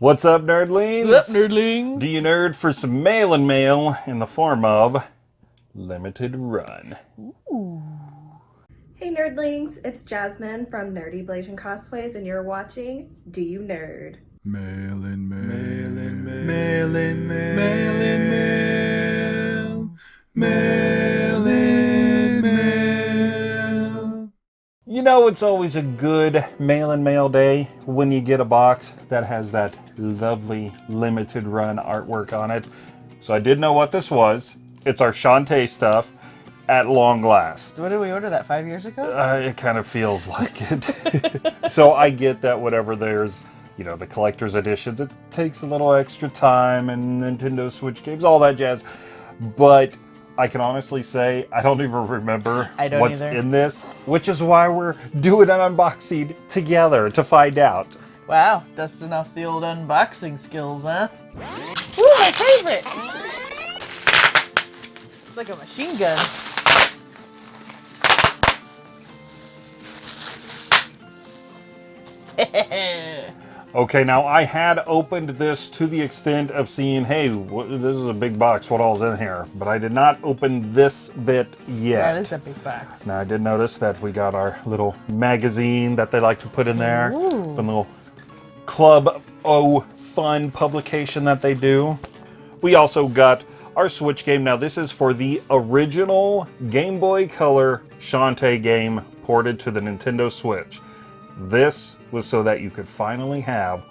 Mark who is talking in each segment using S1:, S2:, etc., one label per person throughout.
S1: What's up, nerdlings?
S2: What's up, nerdlings?
S1: Do you nerd for some mail and mail in the form of limited run?
S2: Ooh.
S3: Hey nerdlings, it's Jasmine from Nerdy Blasian Cosplays and you're watching Do You Nerd?
S4: Mail in mail, mail in mail, mail in mail, mail in mail, mail in mail.
S1: You know it's always a good mail and mail day when you get a box that has that lovely limited run artwork on it. So I did know what this was. It's our Shantae stuff at long last.
S2: What did we order that five years ago?
S1: Uh, it kind of feels like it. so I get that whatever there's, you know, the collector's editions, it takes a little extra time and Nintendo Switch games, all that jazz. But I can honestly say I don't even remember
S2: I don't
S1: what's
S2: either.
S1: in this, which is why we're doing an unboxing together to find out.
S2: Wow, dusting off the old unboxing skills, huh? Ooh, my favorite! It's like a machine gun.
S1: Okay, now I had opened this to the extent of seeing, hey, this is a big box, what all's in here? But I did not open this bit yet.
S2: that is a big box.
S1: Now I did notice that we got our little magazine that they like to put in there.
S2: Ooh.
S1: Fun little Club O fun publication that they do. We also got our Switch game. Now this is for the original Game Boy Color Shantae game ported to the Nintendo Switch. This was so that you could finally have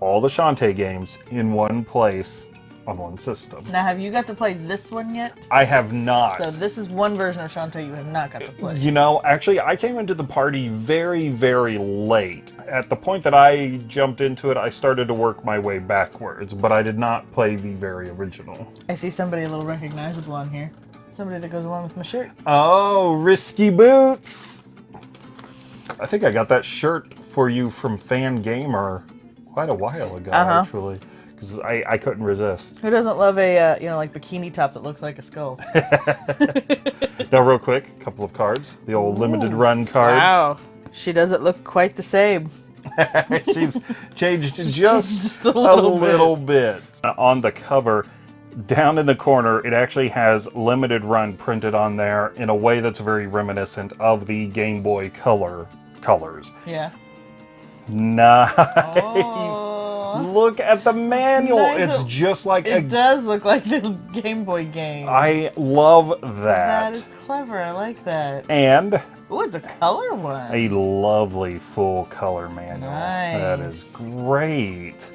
S1: all the Shantae games in one place on one system.
S2: Now, have you got to play this one yet?
S1: I have not.
S2: So this is one version of Shantae you have not got to play.
S1: You know, actually, I came into the party very, very late. At the point that I jumped into it, I started to work my way backwards, but I did not play the very original.
S2: I see somebody a little recognizable on here. Somebody that goes along with my shirt.
S1: Oh, Risky Boots! I think I got that shirt for you from Fangamer quite a while ago,
S2: Uh-huh.
S1: actually, because I, I couldn't resist.
S2: Who doesn't love a, uh, you know, like bikini top that looks like a skull?
S1: Now, real quick, a couple of cards. The old limited run cards.
S2: Wow. She doesn't look quite the same.
S1: She's changed just,
S2: Just a
S1: a
S2: little
S1: little,
S2: bit.
S1: bit. On the cover, down in the corner, it actually has limited run printed on there in a way that's very reminiscent of the Game Boy Color colors.
S2: Yeah.
S1: Nice.
S2: Oh.
S1: Look at the manual.
S2: Nice.
S1: It's just like
S2: It
S1: a.
S2: does look like the Game Boy game.
S1: I love
S2: that
S1: that.
S2: is clever. I like that.
S1: And
S2: Oh, it's a color one.
S1: a lovely full color manual. That
S2: Nice.
S1: is great.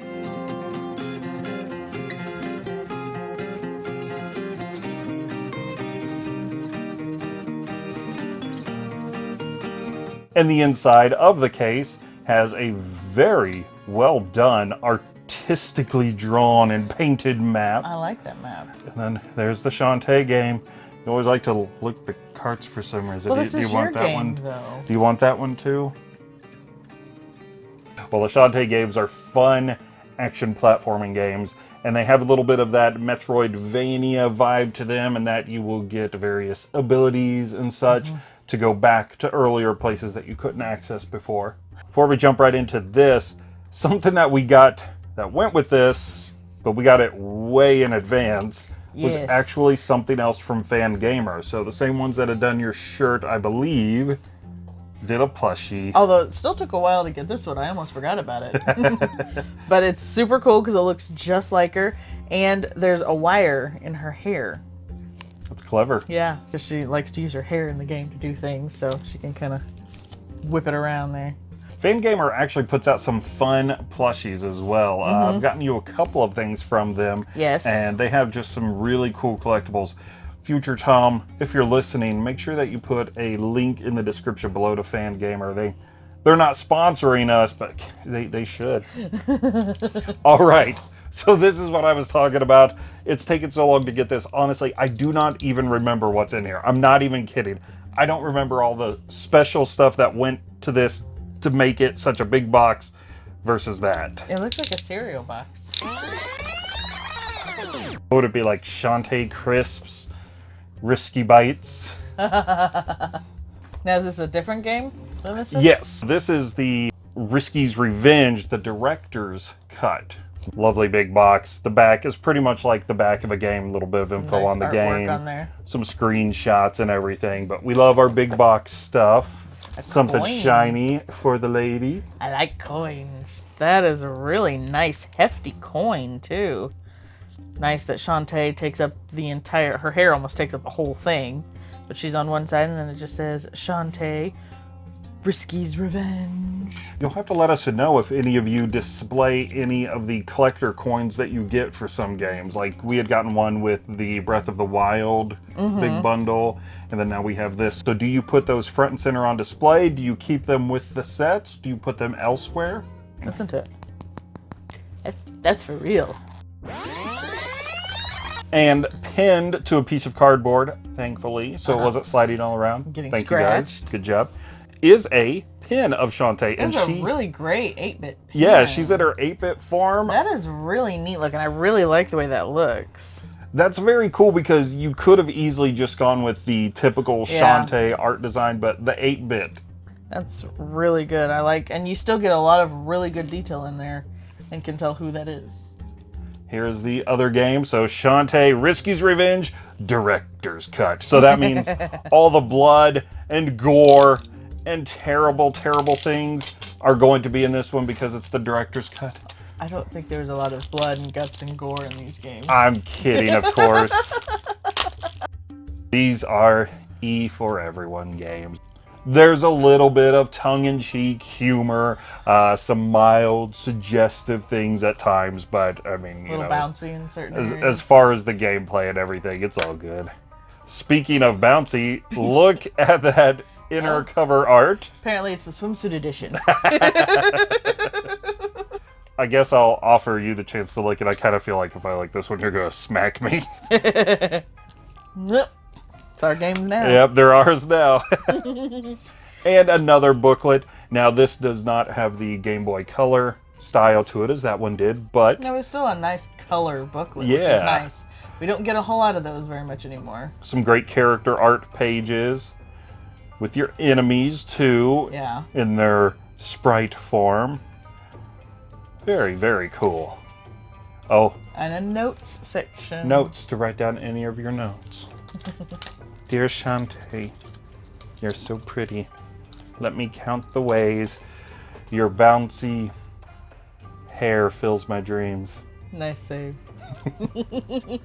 S1: And the inside of the case has a very well done, artistically drawn and painted map.
S2: I like that map.
S1: And then there's the Shantae game. You always like to look the carts for some reason.
S2: Well,
S1: do,
S2: this
S1: do you
S2: is
S1: want
S2: your
S1: that
S2: game,
S1: one?
S2: though.
S1: Do you want that one too? Well, the Shantae games are fun action platforming games, and they have a little bit of that Metroidvania vibe to them, and that you will get various abilities and such
S2: Mm-hmm.
S1: to go back to earlier places that you couldn't access before. Before we jump right into this, something that we got that went with this, but we got it way in advance, was
S2: Yes.
S1: actually something else from Fangamer. So the same ones that had done your shirt, I believe, did a plushie.
S2: Although it still took a while to get this one. I almost forgot about it. but it's super cool because it looks just like her. And there's a wire in her hair.
S1: That's clever.
S2: Yeah. she likes to use her hair in the game to do things. So she can kind of whip it around there.
S1: Fangamer actually puts out some fun plushies as well. Uh, I've gotten you a couple of things from them.
S2: Mm-hmm. Yes.
S1: And they have just some really cool collectibles. Future Tom, if you're listening, make sure that you put a link in the description below to Fangamer. They they're not sponsoring us, but they, they should. All right. So this is what I was talking about. It's taken so long to get this. Honestly, I do not even remember what's in here. I'm not even kidding. I don't remember all the special stuff that went to this to make it such a big box versus that.
S2: It looks like a cereal box.
S1: Would it be like Shantae Crisps, Risky Bites?
S2: Now, is this a different game than this one?
S1: Yes, this is the Risky's Revenge, the director's cut Lovely big box. The back is pretty much like the back of a game. A little bit of info
S2: Nice
S1: on the game,
S2: on there.
S1: some screenshots and everything. But we love our big box stuff.
S2: A
S1: Something
S2: coin.
S1: shiny for the lady.
S2: I like coins. That is a really nice, hefty coin, too. Nice that Shantae takes up the entire. Her hair almost takes up the whole thing. But she's on one side, and then it just says Shantae, Risky's Revenge.
S1: You'll have to let us know if any of you display any of the collector coins that you get for some games. Like we had gotten one with the Breath of the Wild big mm-hmm. bundle, and then now we have this. So do you put those front and center on display? Do you keep them with the sets? Do you put them elsewhere?
S2: Listen to it. That's, that's for real.
S1: And pinned to a piece of cardboard, thankfully, so it uh-huh. wasn't sliding all around.
S2: Getting
S1: Thank you guys. Good job. Is a pin of Shantae, and
S2: a
S1: she,
S2: really great 8 bit.
S1: yeah, she's at her 8-bit form.
S2: That is really neat looking. I really like the way that looks.
S1: That's very cool because you could have easily just gone with the typical
S2: Yeah.
S1: Shantae art design, but the 8 bit.
S2: That's really good. I like, and you still get a lot of really good detail in there, and can tell who that is.
S1: Here's the other game. So Shantae Risky's Revenge Director's Cut. So that means all the blood and gore and terrible, terrible things are going to be in this one because it's the director's cut.
S2: I don't think there's a lot of blood and guts and gore in these games.
S1: I'm kidding, of course. These are E for Everyone games. There's a little bit of tongue in cheek humor, uh, some mild, suggestive things at times, but I mean,
S2: a
S1: you
S2: little
S1: know,
S2: bouncy in certain
S1: as,
S2: areas.
S1: as far as the gameplay and everything, it's all good. Speaking of bouncy, look at that inner
S2: Oh.
S1: cover art.
S2: Apparently, it's the swimsuit edition.
S1: I guess I'll offer you the chance to look, and I kind of feel like if I like this one, you're going to smack me.
S2: Nope. It's our game now.
S1: Yep, they're ours now. and another booklet. Now, this does not have the Game Boy Color style to it as that one did, but
S2: No, it's still a nice color booklet, which
S1: Yeah.
S2: is nice. We don't get a whole lot of those very much anymore.
S1: some great character art pages with your enemies too
S2: Yeah.
S1: in their sprite form. Very, very cool. Oh,
S2: And a notes section.
S1: notes to write down any of your notes. Dear Shantae, you're so pretty. Let me count the ways your bouncy hair fills my dreams.
S2: Nice save.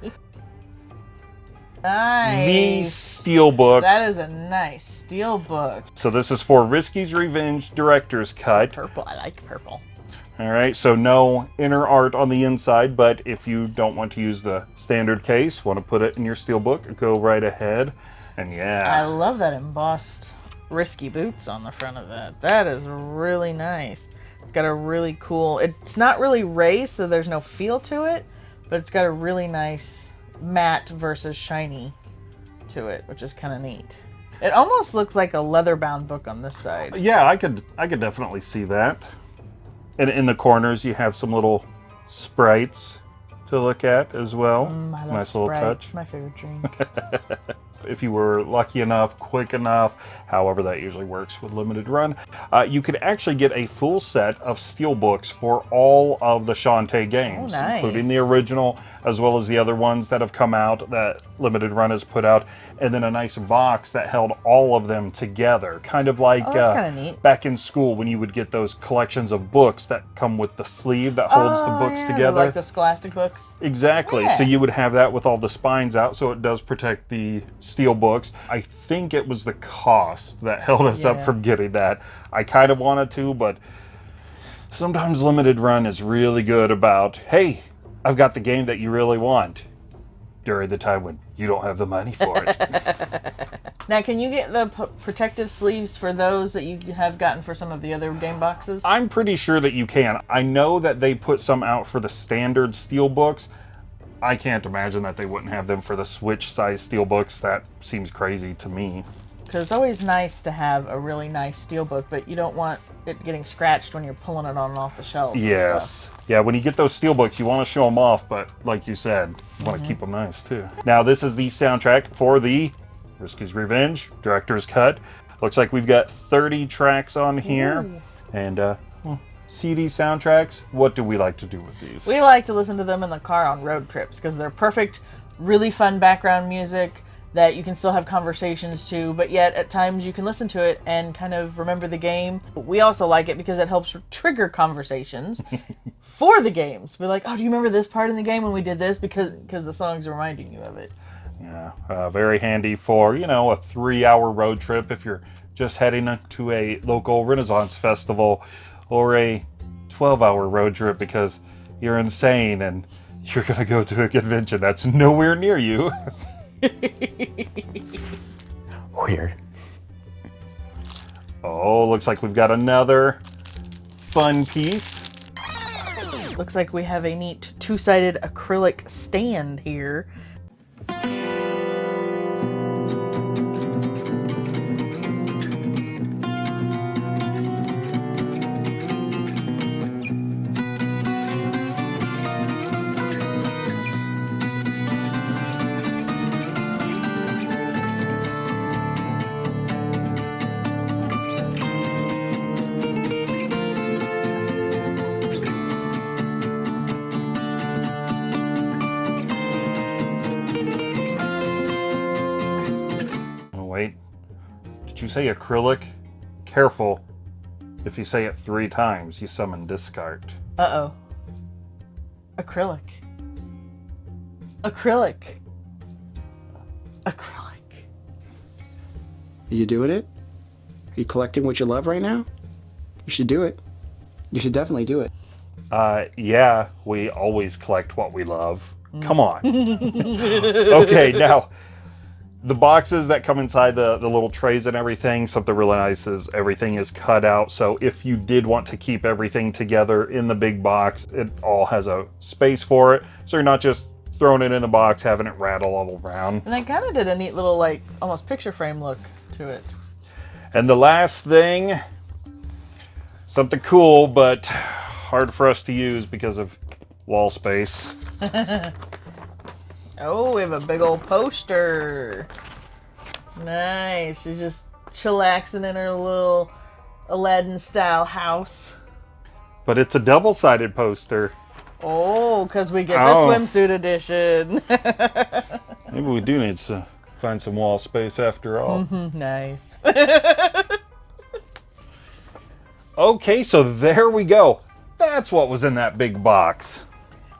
S1: The
S2: nice.
S1: Steelbook.
S2: That is a nice steel book.
S1: So this is for Risky's Revenge Director's Cut.
S2: Purple. I like purple.
S1: All right, so no inner art on the inside, but if you don't want to use the standard case, want to put it in your steelbook, go right ahead. And yeah.
S2: I love that embossed risky boots on the front of that. That is really nice. It's got a really cool. It's not really raised, so there's no feel to it, but it's got a really nice matte versus shiny to it, which is kind of neat. It almost looks like a leather-bound book on this side.
S1: yeah, I could, I could definitely see that. And in the corners, you have some little sprites to look at as well.
S2: Mm,
S1: nice little
S2: Sprite.
S1: touch.
S2: It's my favorite drink.
S1: if you were lucky enough, quick enough, however that usually works with limited run, uh, you could actually get a full set of steel books for all of the Shantae games,
S2: Oh, nice.
S1: including the original as well as the other ones that have come out that limited run has put out, and then a nice box that held all of them together, kind of like
S2: Oh,
S1: uh, back in school when you would get those collections of books that come with the sleeve that holds the
S2: Oh,
S1: books
S2: yeah,
S1: together.
S2: like the Scholastic books.
S1: Exactly. So you would have that with all the spines out, so it does protect the steel books. I think it was the cost that held us up from getting that. I kind of wanted to, but sometimes limited run is really good about, hey, I've got the game that you really want during the time when you don't have the money for it.
S2: Now, can you get the protective sleeves for those that you have gotten for some of the other game boxes?
S1: I'm pretty sure that you can. I know that they put some out for the standard steel books. I can't imagine that they wouldn't have them for the Switch size steel books. That seems crazy to me.
S2: Because it's always nice to have a really nice steel book, but you don't want it getting scratched when you're pulling it on and off the shelves. and stuff.
S1: Yes. Yeah, when you get those steel books, you want to show them off, but like you said, you want to keep them nice too. Now, this is the soundtrack for the Risky's Revenge Director's Cut. Looks like we've got 30 tracks on here. And uh, CD soundtracks, what do we like to do with these?
S2: We like to listen to them in the car on road trips because they're perfect, really fun background music that you can still have conversations to, but yet at times you can listen to it and kind of remember the game. We also like it because it helps trigger conversations for the games. We're like, oh, do you remember this part in the game when we did this? Because because the song's reminding you of it.
S1: Yeah, uh, very handy for, you know, a three hour road trip if you're just heading to a local Renaissance festival or a 12 hour road trip because you're insane and you're going to go to a convention that's nowhere near you.
S5: Weird.
S1: Oh, looks like we've got another fun piece.
S2: Looks like we have a neat two-sided acrylic stand here.
S1: You say acrylic? Careful. If you say it three times, you summon discard.
S2: Uh-oh. Acrylic. Acrylic. Acrylic.
S5: Are you doing it? Are you collecting what you love right now? You should do it. You should definitely do it.
S1: Uh, yeah, we always collect what we love. Come on. okay, now the boxes that come inside the, the little trays and everything, something really nice is everything is cut out. So if you did want to keep everything together in the big box, it all has a space for it. So you're not just throwing it in the box, having it rattle all around.
S2: And they kind of did a neat little, like, almost picture frame look to it.
S1: And the last thing, something cool, but hard for us to use because of wall space.
S2: Oh, we have a big old poster. Nice. She's just chillaxing in her little Aladdin style house.
S1: But it's a double-sided poster.
S2: Oh, because we get
S1: Oh.
S2: the swimsuit edition.
S1: Maybe we do need to find some wall space after all.
S2: Mm-hmm, nice.
S1: Okay, so there we go. That's what was in that big box.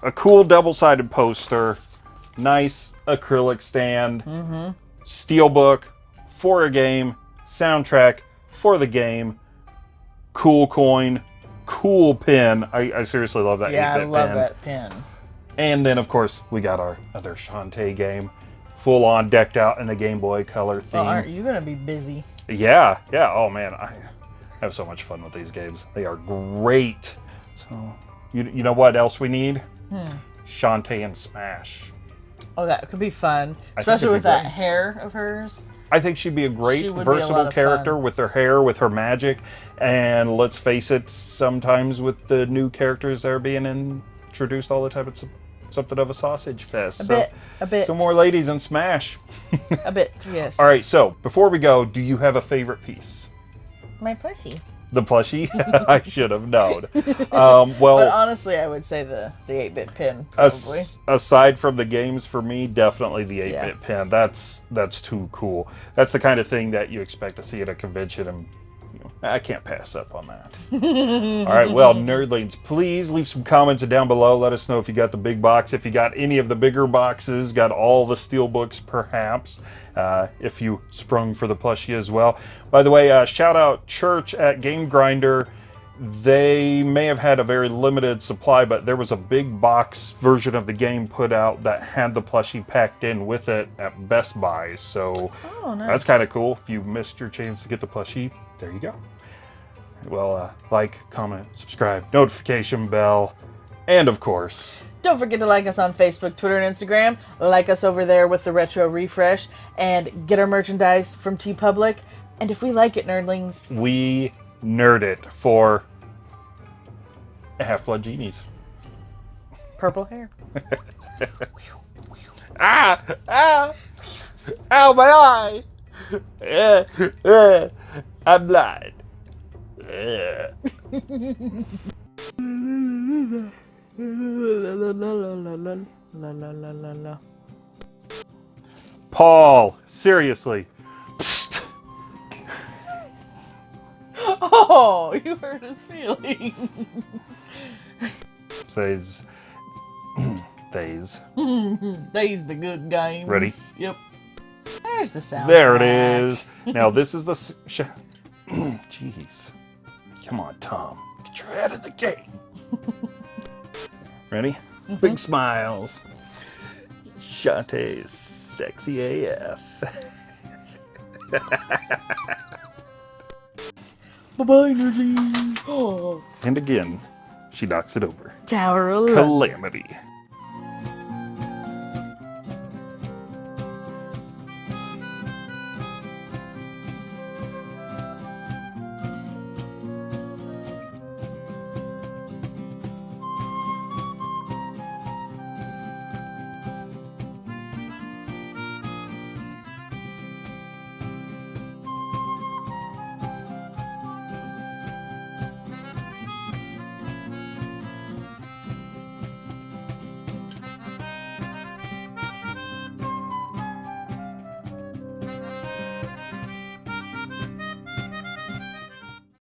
S1: A cool double-sided poster, nice acrylic stand, steelbook for a game, soundtrack for the game, cool coin, cool pin. I, I seriously love that
S2: Yeah, I love
S1: pin.
S2: that pin.
S1: And then, of course, we got our other Shantae game, full on decked out in the Game Boy Color theme.
S2: Well, aren't you going to be busy?
S1: Yeah, yeah. Oh man, I have so much fun with these games. They are great. So, you, you know what else we need?
S2: Hmm.
S1: Shantae and Smash.
S2: Oh, that could be fun.
S1: I
S2: Especially with that
S1: great.
S2: hair of hers.
S1: I think she'd be a great,
S2: She would be a
S1: versatile character
S2: fun.
S1: with her hair, with her magic, and let's face it, sometimes with the new characters that are being introduced all the time, it's a, something of a sausage fest.
S2: A
S1: so,
S2: bit. A bit.
S1: some more ladies in Smash.
S2: A bit, yes.
S1: all right, so before we go, do you have a favorite piece?
S2: My plushie.
S1: The plushie? I should have known. Um, well,
S2: But honestly, I would say the the 8-bit pin,
S1: As- aside from the games, for me, definitely the 8-bit
S2: Yeah.
S1: pin. That's that's too cool. That's the kind of thing that you expect to see at a convention, and I can't pass up on that. All right, well, nerdlings, please leave some comments down below. Let us know if you got the big box, if you got any of the bigger boxes, got all the steel books, perhaps. Uh, if you sprung for the plushie as well. By the way, uh, shout out Church at Game Grinder they may have had a very limited supply, but there was a big box version of the game put out that had the plushie packed in with it at Best Buy. So
S2: Oh, nice.
S1: that's kind of cool. If you missed your chance to get the plushie, there you go. Well, uh, like, comment, subscribe, notification bell, and of course,
S2: Don't forget to like us on Facebook, Twitter, and Instagram. Like us over there with the Retro Refresh. And get our merchandise from TeePublic. And if we like it, nerdlings,
S1: we nerd it for Half Blood Genies.
S2: Purple hair.
S1: ah! Ah! Ow, my eye! Uh, uh, I'm blind.
S2: Uh.
S1: Paul, seriously,
S2: Oh, you hurt his feelings.
S1: Says, Days.
S2: These the good games.
S1: Ready?
S2: Yep. There's the sound.
S1: There it is. Now this is the. Jeez. Come on, Tom. Get your head in the game. Ready? Mm-hmm. Big smiles. Shantae's sexy AF.
S2: Bye bye, nerdly. Oh,
S1: And again, she knocks it over.
S2: Tower of.
S1: Calamity.